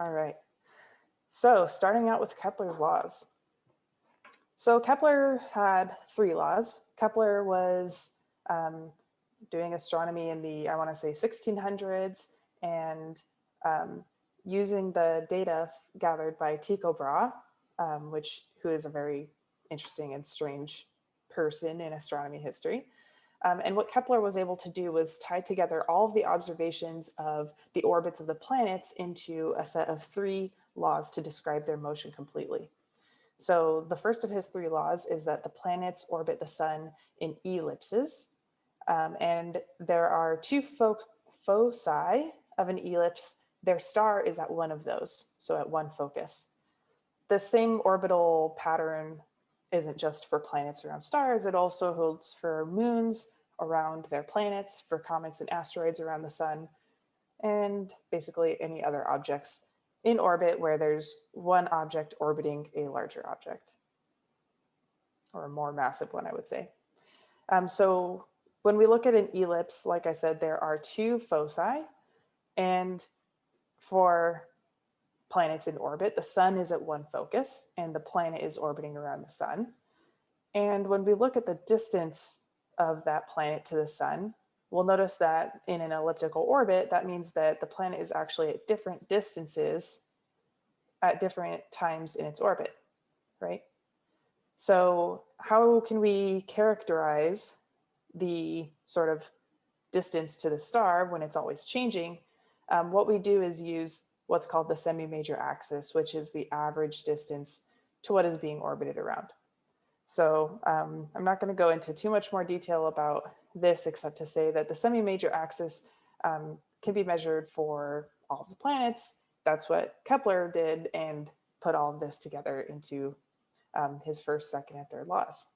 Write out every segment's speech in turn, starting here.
All right. So starting out with Kepler's laws. So Kepler had three laws. Kepler was um, doing astronomy in the, I want to say 1600s and um, using the data gathered by Tycho Brahe, um, which who is a very interesting and strange person in astronomy history. Um, and what Kepler was able to do was tie together all of the observations of the orbits of the planets into a set of three laws to describe their motion completely. So the first of his three laws is that the planets orbit the sun in ellipses. Um, and there are two fo foci of an ellipse. Their star is at one of those, so at one focus. The same orbital pattern isn't just for planets around stars, it also holds for moons around their planets, for comets and asteroids around the sun, and basically any other objects in orbit where there's one object orbiting a larger object, or a more massive one, I would say. Um, so when we look at an ellipse, like I said, there are two foci, and for planets in orbit. The sun is at one focus and the planet is orbiting around the sun. And when we look at the distance of that planet to the sun, we'll notice that in an elliptical orbit, that means that the planet is actually at different distances at different times in its orbit, right? So how can we characterize the sort of distance to the star when it's always changing? Um, what we do is use what's called the semi-major axis, which is the average distance to what is being orbited around. So um, I'm not going to go into too much more detail about this, except to say that the semi-major axis um, can be measured for all the planets. That's what Kepler did and put all of this together into um, his first, second, and third laws.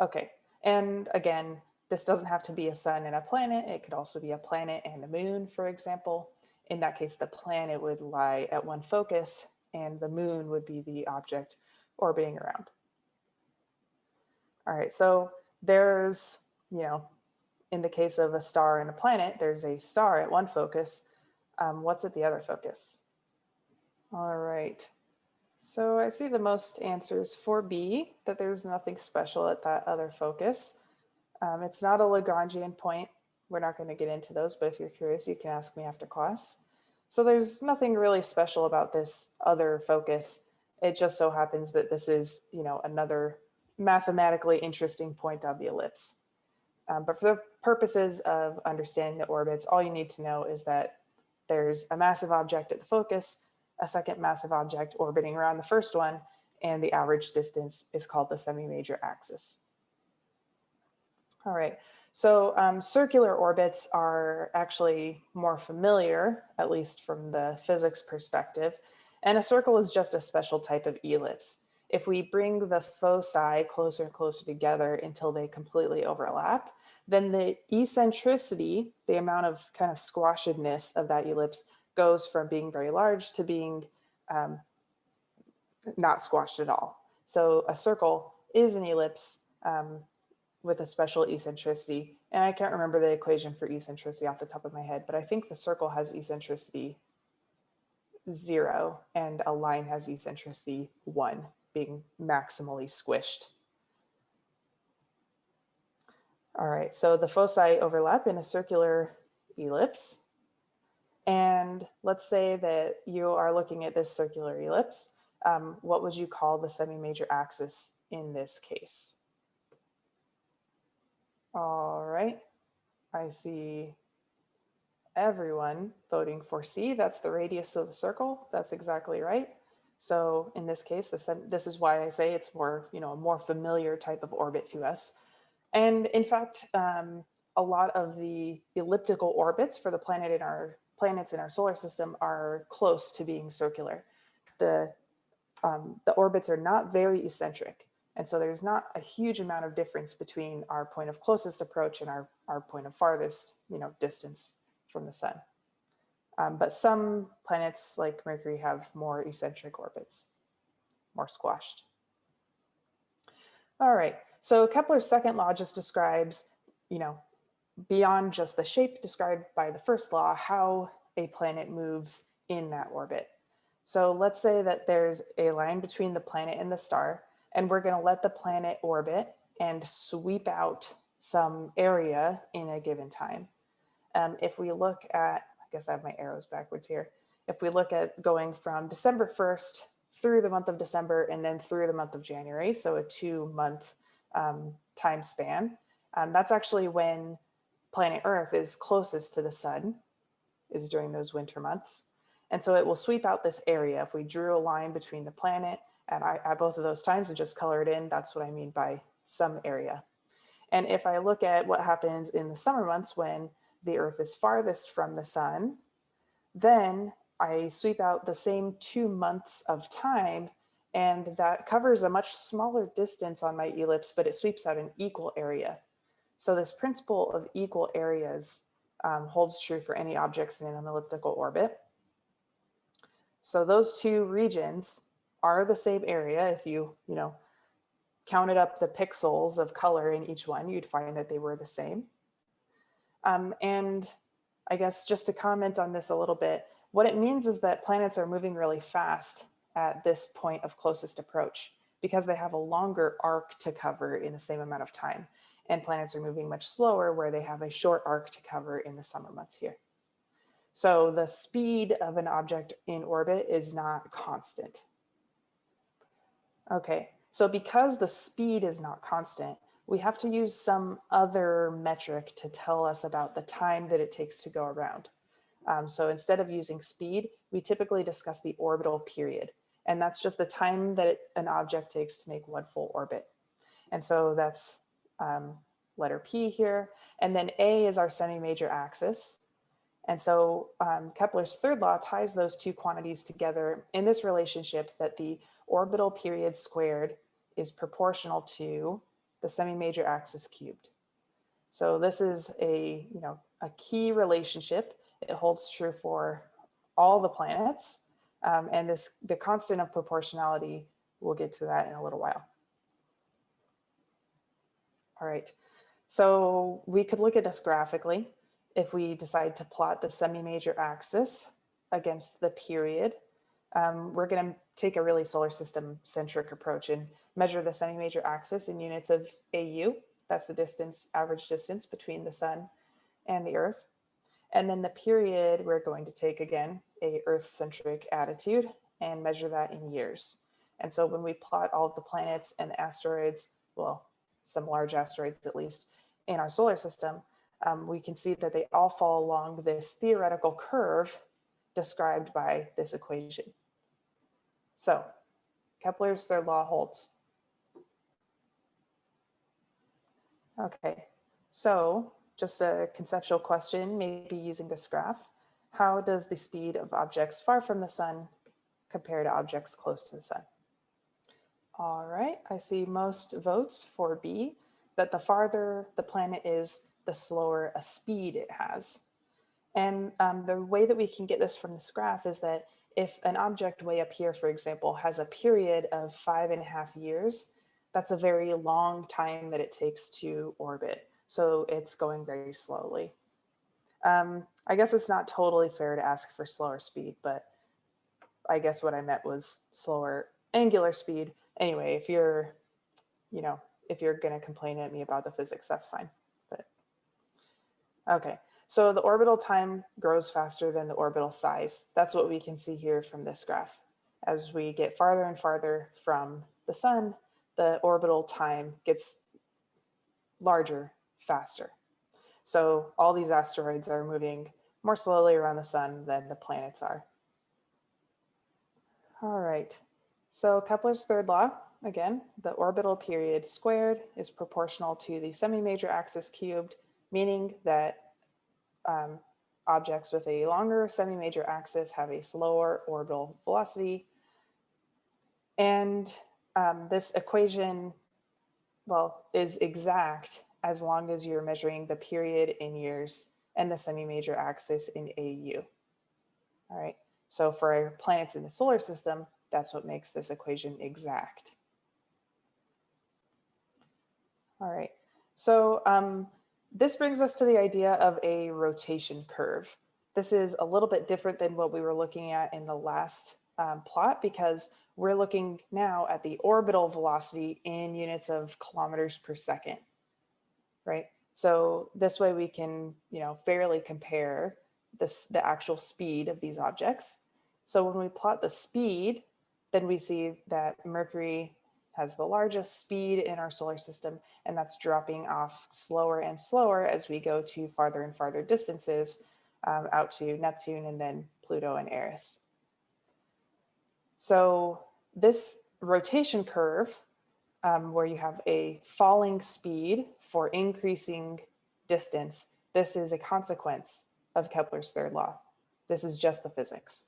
Okay, and again, this doesn't have to be a sun and a planet. It could also be a planet and a moon, for example in that case, the planet would lie at one focus and the moon would be the object orbiting around. All right, so there's, you know, in the case of a star and a planet, there's a star at one focus. Um, what's at the other focus? All right, so I see the most answers for B, that there's nothing special at that other focus. Um, it's not a Lagrangian point. We're not going to get into those, but if you're curious, you can ask me after class. So there's nothing really special about this other focus. It just so happens that this is, you know, another mathematically interesting point on the ellipse. Um, but for the purposes of understanding the orbits, all you need to know is that there's a massive object at the focus, a second massive object orbiting around the first one, and the average distance is called the semi-major axis. All right, so um, circular orbits are actually more familiar, at least from the physics perspective. And a circle is just a special type of ellipse. If we bring the foci closer and closer together until they completely overlap, then the eccentricity, the amount of kind of squashedness of that ellipse goes from being very large to being um, not squashed at all. So a circle is an ellipse um, with a special eccentricity. And I can't remember the equation for eccentricity off the top of my head, but I think the circle has eccentricity zero and a line has eccentricity one, being maximally squished. All right, so the foci overlap in a circular ellipse. And let's say that you are looking at this circular ellipse. Um, what would you call the semi-major axis in this case? All right. I see everyone voting for C. That's the radius of the circle. That's exactly right. So in this case, this, this is why I say it's more, you know, a more familiar type of orbit to us. And in fact, um, a lot of the elliptical orbits for the planet in our planets in our solar system are close to being circular. The, um, the orbits are not very eccentric. And so there's not a huge amount of difference between our point of closest approach and our, our point of farthest you know, distance from the sun. Um, but some planets like Mercury have more eccentric orbits, more squashed. All right, so Kepler's second law just describes, you know, beyond just the shape described by the first law, how a planet moves in that orbit. So let's say that there's a line between the planet and the star, and we're going to let the planet orbit and sweep out some area in a given time. Um, if we look at, I guess I have my arrows backwards here. If we look at going from December 1st through the month of December and then through the month of January, so a two month um, time span, um, that's actually when planet Earth is closest to the sun, is during those winter months. And so it will sweep out this area. If we drew a line between the planet at, at both of those times and just color it in, that's what I mean by some area. And if I look at what happens in the summer months when the earth is farthest from the sun, then I sweep out the same two months of time and that covers a much smaller distance on my ellipse, but it sweeps out an equal area. So this principle of equal areas um, holds true for any objects in an elliptical orbit. So those two regions are the same area. If you, you know, counted up the pixels of color in each one, you'd find that they were the same. Um, and I guess just to comment on this a little bit, what it means is that planets are moving really fast at this point of closest approach because they have a longer arc to cover in the same amount of time. And planets are moving much slower where they have a short arc to cover in the summer months here. So the speed of an object in orbit is not constant. Okay, so because the speed is not constant, we have to use some other metric to tell us about the time that it takes to go around. Um, so instead of using speed, we typically discuss the orbital period. And that's just the time that it, an object takes to make one full orbit. And so that's um, letter P here. And then A is our semi-major axis. And so um, Kepler's third law ties those two quantities together in this relationship that the orbital period squared is proportional to the semi-major axis cubed. So this is a, you know, a key relationship. It holds true for all the planets. Um, and this the constant of proportionality, we'll get to that in a little while. All right, so we could look at this graphically if we decide to plot the semi-major axis against the period. Um, we're going to take a really solar system centric approach and measure the semi-major axis in units of AU. That's the distance, average distance between the sun and the earth. And then the period we're going to take again, a earth-centric attitude and measure that in years. And so when we plot all of the planets and asteroids, well, some large asteroids at least, in our solar system, um, we can see that they all fall along this theoretical curve described by this equation. So Kepler's third law holds. Okay, so just a conceptual question, maybe using this graph. How does the speed of objects far from the sun compare to objects close to the sun? All right, I see most votes for B, that the farther the planet is, the slower a speed it has. And um, the way that we can get this from this graph is that if an object way up here, for example, has a period of five and a half years, that's a very long time that it takes to orbit. So it's going very slowly. Um, I guess it's not totally fair to ask for slower speed, but I guess what I meant was slower angular speed. Anyway, if you're, you know, if you're going to complain at me about the physics, that's fine. Okay, so the orbital time grows faster than the orbital size. That's what we can see here from this graph. As we get farther and farther from the sun, the orbital time gets larger, faster. So all these asteroids are moving more slowly around the sun than the planets are. All right, so Kepler's third law, again, the orbital period squared is proportional to the semi-major axis cubed, meaning that um, objects with a longer semi-major axis have a slower orbital velocity. And um, this equation, well, is exact as long as you're measuring the period in years and the semi-major axis in AU. All right, so for planets in the solar system, that's what makes this equation exact. All right, so um, this brings us to the idea of a rotation curve. This is a little bit different than what we were looking at in the last um, plot because we're looking now at the orbital velocity in units of kilometers per second, right? So this way we can, you know, fairly compare this, the actual speed of these objects. So when we plot the speed, then we see that Mercury has the largest speed in our solar system, and that's dropping off slower and slower as we go to farther and farther distances um, out to Neptune and then Pluto and Eris. So this rotation curve, um, where you have a falling speed for increasing distance, this is a consequence of Kepler's third law. This is just the physics.